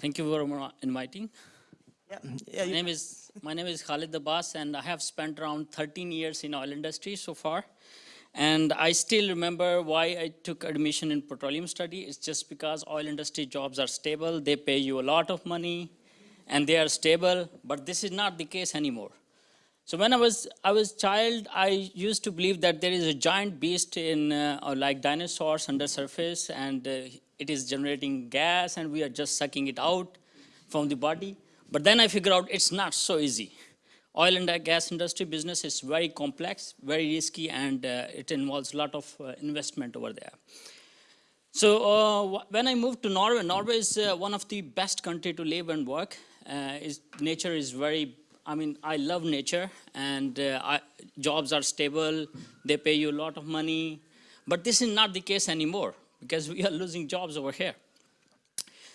Thank you for inviting. Yeah, yeah, My name is my name is Khalid Abbas, and I have spent around 13 years in oil industry so far. And I still remember why I took admission in petroleum study. It's just because oil industry jobs are stable. They pay you a lot of money, and they are stable. But this is not the case anymore. So when I was I was child, I used to believe that there is a giant beast in uh, or like dinosaurs under surface, and uh, it is generating gas, and we are just sucking it out from the body. But then I figure out it's not so easy. Oil and gas industry business is very complex, very risky, and uh, it involves a lot of uh, investment over there. So uh, when I moved to Norway, Norway is uh, one of the best country to live and work. Uh, is nature is very. I mean, I love nature, and uh, I, jobs are stable. They pay you a lot of money, but this is not the case anymore because we are losing jobs over here.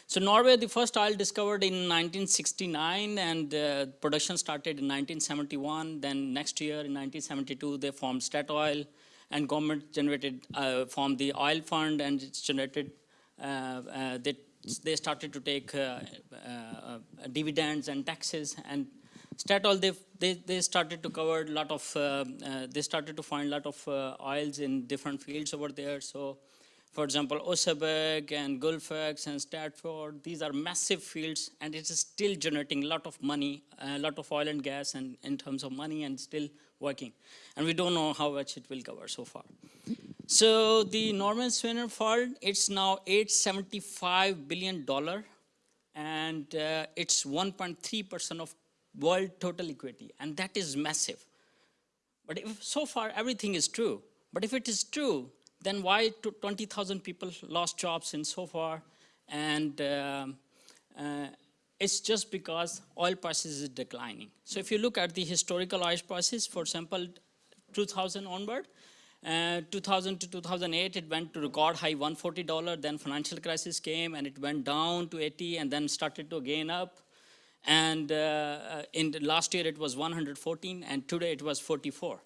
So Norway, the first oil discovered in 1969, and uh, production started in 1971. Then next year, in 1972, they formed Statoil, and government generated uh, formed the oil fund, and it's generated. Uh, uh, they they started to take uh, uh, dividends and taxes, and Statoil they they they started to cover a lot of. They started to find a lot of oils in different fields over there. So for example, Oseberg and Gullfaks and Statfjord, these are massive fields and it is still generating a lot of money, a lot of oil and gas and in terms of money and still working. And we don't know how much it will cover so far. So the Norwegian Sovereign Fund, it's now 875 billion dollar and uh, it's 1.3% of world total equity and that is massive. But if so far everything is true, but if it is true, then why 20,000 people lost jobs in so far? And um, uh, it's just because oil prices is declining. So if you look at the historical oil prices, for example, 2000 onward, uh, 2000 to 2008, it went to record high $140. Then financial crisis came and it went down to 80 and then started to gain up. And uh, uh, in last year it was 114 and today it was 44.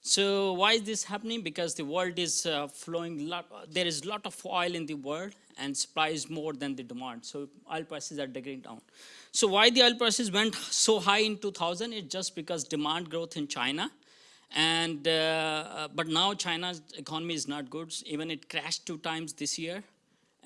So why is this happening? Because the world is uh, flowing, lot, there is a lot of oil in the world and supply is more than the demand. So oil prices are digging down. So why the oil prices went so high in 2000? It's just because demand growth in China. And, uh, uh, but now China's economy is not good. Even it crashed two times this year.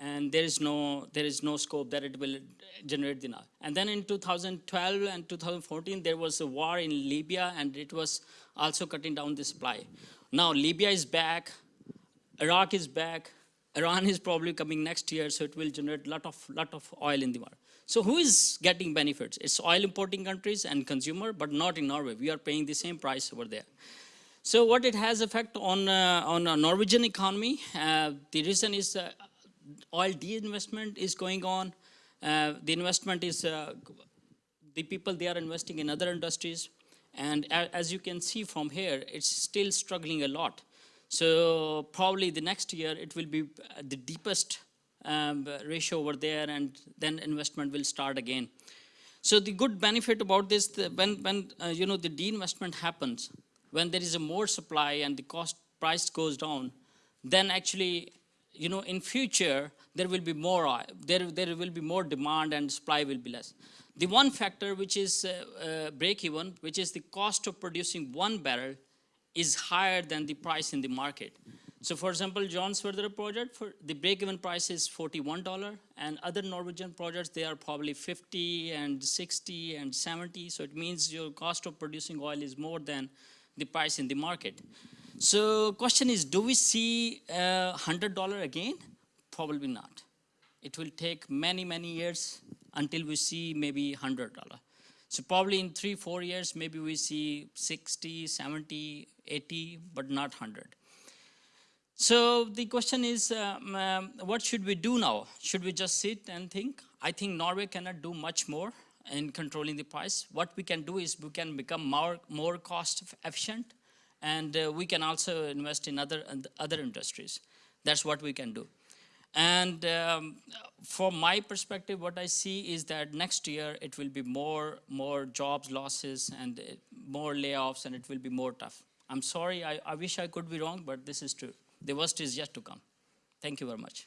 And there is no, there is no scope that it will generate now. And then in 2012 and 2014, there was a war in Libya and it was also cutting down the supply. Now Libya is back, Iraq is back, Iran is probably coming next year, so it will generate lot of lot of oil in the world. So who is getting benefits? It's oil importing countries and consumer, but not in Norway. We are paying the same price over there. So what it has effect on uh, on a Norwegian economy? Uh, the reason is uh, oil de-investment is going on. Uh, the investment is uh, the people they are investing in other industries, and as you can see from here, it's still struggling a lot. So probably the next year it will be uh, the deepest um, ratio over there, and then investment will start again. So the good benefit about this, the, when when uh, you know the de-investment happens, when there is a more supply and the cost price goes down, then actually, you know, in future there will be more oil, there there will be more demand and supply will be less. The one factor which is uh, uh, break even, which is the cost of producing one barrel, is higher than the price in the market. So for example, Johan Sverdrup project, for the break-even price is $41, and other Norwegian projects, they are probably 50 and 60 and 70. So it means your cost of producing oil is more than the price in the market. So question is, do we see uh, $100 again? Probably not. It will take many, many years until we see maybe $100. So probably in three, four years, maybe we see 60, 70, 80, but not 100. So the question is, um, um, what should we do now? Should we just sit and think? I think Norway cannot do much more in controlling the price. What we can do is we can become more, more cost efficient and uh, we can also invest in other, other industries. That's what we can do. And um, from my perspective, what I see is that next year it will be more, more jobs losses and uh, more layoffs and it will be more tough. I'm sorry, I, I wish I could be wrong, but this is true. The worst is yet to come. Thank you very much.